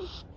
you